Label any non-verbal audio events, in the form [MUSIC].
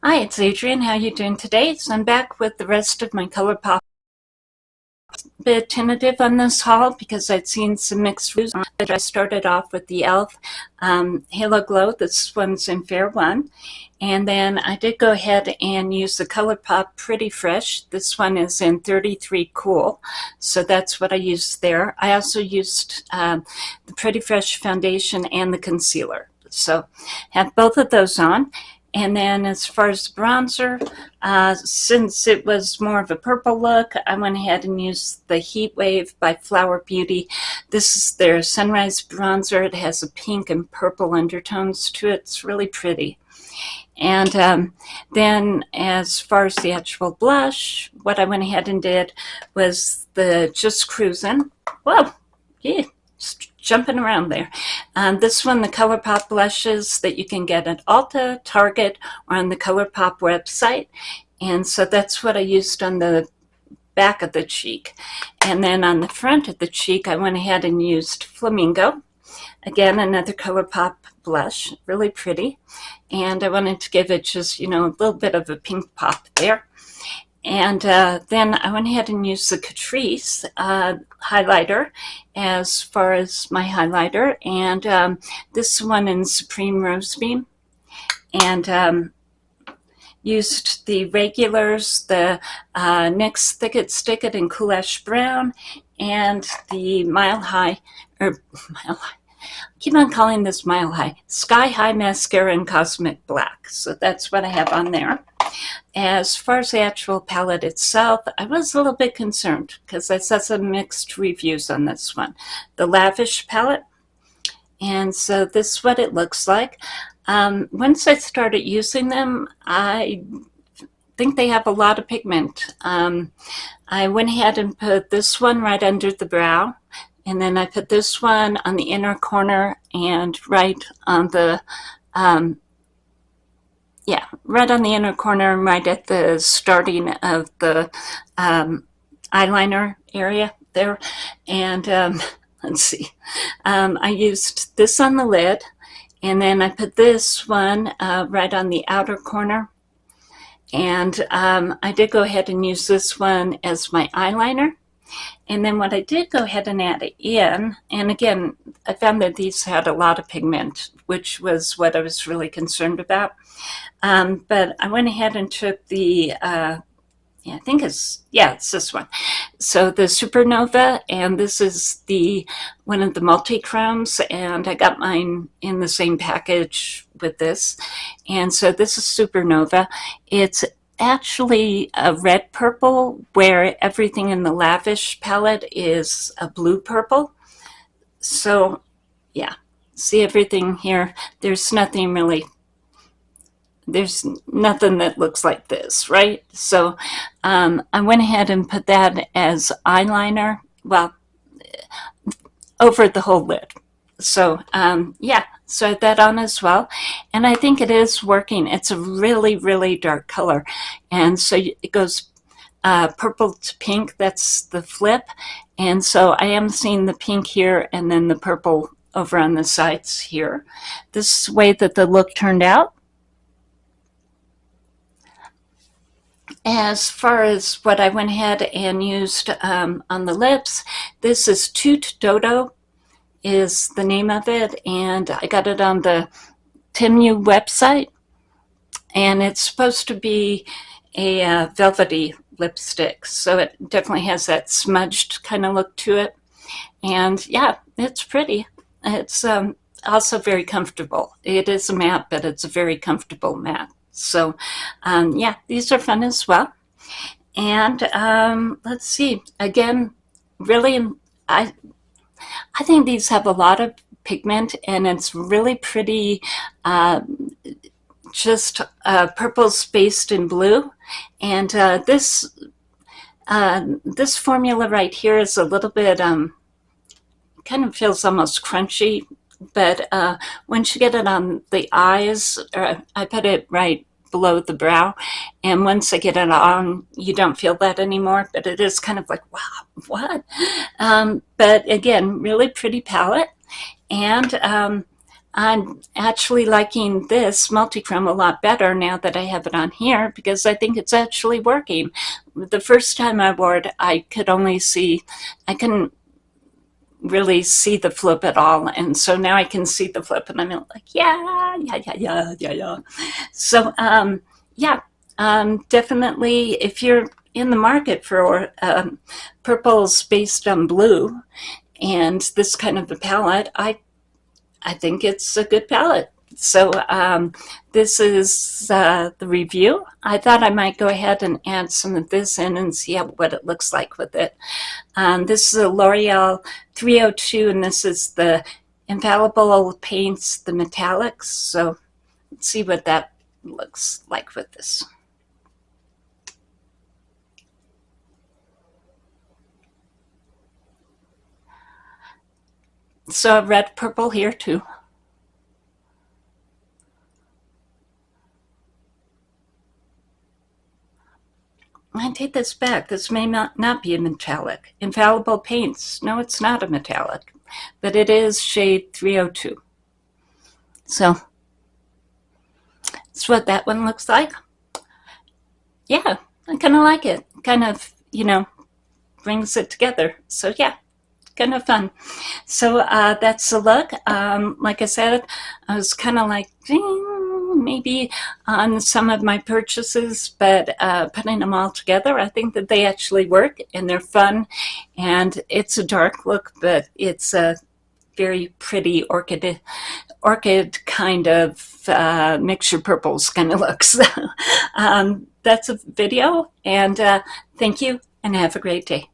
Hi, it's Adrienne. How you doing today? So I'm back with the rest of my ColourPop. A bit tentative on this haul because I'd seen some mixed reviews. But I started off with the e.l.f. Um, Halo Glow. This one's in Fair 1. And then I did go ahead and use the ColourPop Pretty Fresh. This one is in 33 Cool. So that's what I used there. I also used um, the Pretty Fresh foundation and the concealer. So have both of those on. And then as far as the bronzer, uh, since it was more of a purple look, I went ahead and used the Heat Wave by Flower Beauty. This is their Sunrise Bronzer. It has a pink and purple undertones to it. It's really pretty. And um, then as far as the actual blush, what I went ahead and did was the Just Cruising. Whoa, yeah, jumping around there. Um, this one, the ColourPop blushes that you can get at Ulta, Target, or on the ColourPop website. And so that's what I used on the back of the cheek. And then on the front of the cheek, I went ahead and used Flamingo. Again, another ColourPop blush, really pretty. And I wanted to give it just, you know, a little bit of a pink pop there. And uh, then I went ahead and used the Catrice uh, highlighter as far as my highlighter. And um, this one in Supreme Rose Beam. And um, used the regulars, the uh, NYX Thick It Stick It in Cool Ash Brown, and the Mile High, or [LAUGHS] Mile High, I keep on calling this Mile High, Sky High Mascara in Cosmic Black. So that's what I have on there. As far as the actual palette itself, I was a little bit concerned because I saw some mixed reviews on this one. The Lavish palette, and so this is what it looks like. Um, once I started using them, I think they have a lot of pigment. Um, I went ahead and put this one right under the brow, and then I put this one on the inner corner and right on the um, yeah, right on the inner corner, right at the starting of the um, eyeliner area there. And um, [LAUGHS] let's see, um, I used this on the lid, and then I put this one uh, right on the outer corner. And um, I did go ahead and use this one as my eyeliner. And then what I did go ahead and add in, and again, I found that these had a lot of pigment, which was what I was really concerned about. Um, but I went ahead and took the, uh, yeah, I think it's, yeah, it's this one. So the Supernova, and this is the one of the multi-chromes, and I got mine in the same package with this. And so this is Supernova. It's actually a red purple where everything in the lavish palette is a blue purple. So yeah, see everything here. There's nothing really, there's nothing that looks like this, right? So um, I went ahead and put that as eyeliner, well, over the whole lid. So um, yeah, so that on as well. And I think it is working. It's a really, really dark color. And so it goes uh, purple to pink. That's the flip. And so I am seeing the pink here and then the purple over on the sides here. This way that the look turned out. As far as what I went ahead and used um, on the lips, this is Toot Dodo is the name of it, and I got it on the Temu website, and it's supposed to be a uh, velvety lipstick, so it definitely has that smudged kind of look to it, and yeah, it's pretty. It's um, also very comfortable. It is a matte, but it's a very comfortable matte. So um, yeah, these are fun as well. And um, let's see, again, really, I I think these have a lot of pigment and it's really pretty, uh, just uh, purple spaced in blue. And uh, this, uh, this formula right here is a little bit, um, kind of feels almost crunchy, but uh, once you get it on the eyes, or I put it right below the brow. And once I get it on, you don't feel that anymore, but it is kind of like, wow, what? Um, but again, really pretty palette. And um, I'm actually liking this multichrome a lot better now that I have it on here because I think it's actually working. The first time I wore it, I could only see, I couldn't really see the flip at all. And so now I can see the flip and I'm like, yeah, yeah, yeah, yeah, yeah, yeah. So, um, yeah, um, definitely if you're in the market for um, purples based on blue and this kind of a palette, I, I think it's a good palette. So um, this is uh, the review. I thought I might go ahead and add some of this in and see what it looks like with it. Um, this is a L'Oreal 302 and this is the Infallible Paints, the metallics. So let's see what that looks like with this. So red purple here too. I take this back. This may not, not be a metallic. Infallible paints. No, it's not a metallic, but it is shade 302. So that's what that one looks like. Yeah, I kind of like it. Kind of, you know, brings it together. So yeah, kind of fun. So uh, that's the look. Um, like I said, I was kind of like, maybe on some of my purchases, but uh, putting them all together, I think that they actually work and they're fun. And it's a dark look, but it's a very pretty orchid, orchid kind of uh, mixture purples kind of looks. [LAUGHS] um, that's a video, and uh, thank you, and have a great day.